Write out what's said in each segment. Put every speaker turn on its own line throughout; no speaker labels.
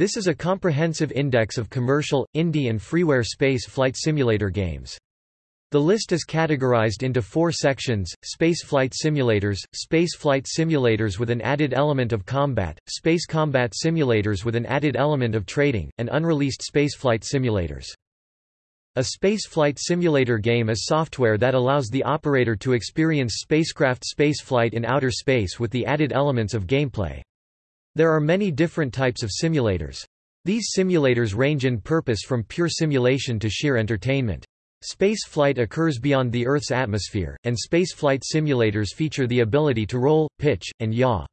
This is a comprehensive index of commercial, indie and freeware space flight simulator games. The list is categorized into four sections, space flight simulators, space flight simulators with an added element of combat, space combat simulators with an added element of trading, and unreleased spaceflight simulators. A spaceflight simulator game is software that allows the operator to experience spacecraft spaceflight in outer space with the added elements of gameplay. There are many different types of simulators. These simulators range in purpose from pure simulation to sheer entertainment. Space flight occurs beyond the Earth's atmosphere, and spaceflight simulators feature the ability to roll, pitch, and yaw.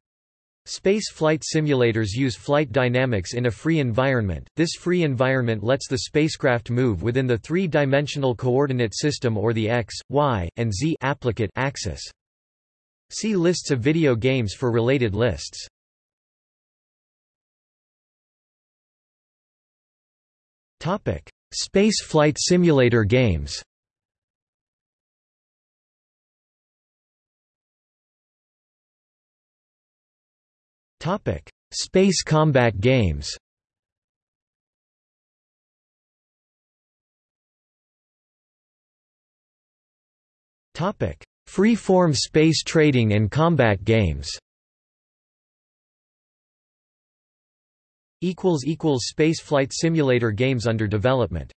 Space flight simulators use flight dynamics in a free environment. This free environment lets the spacecraft move within the three-dimensional coordinate system or the x, y, and z applicate axis. See lists of video games for related lists. Topic: Space flight simulator games. Topic: Space combat games. Topic: Free-form space trading and combat games. Spaceflight simulator games under development